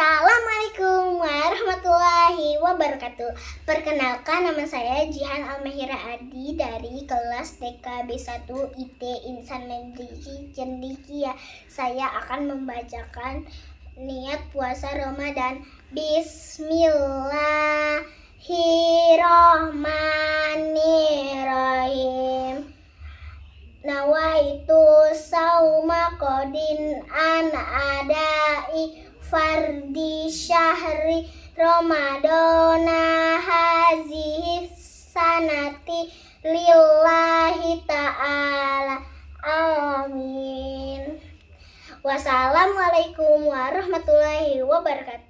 Assalamualaikum warahmatullahi wabarakatuh. Perkenalkan nama saya Jihan Almehira Adi dari kelas TKB 1 IT Insan Mendiki Cendikia. Saya akan membacakan niat puasa Ramadan. Bismillahirrohmanirrohim Nawaitu sauma kodin an adai fardi syahri Ramadana hazihi sanati lillahi ta'ala. Amin. Wassalamualaikum warahmatullahi wabarakatuh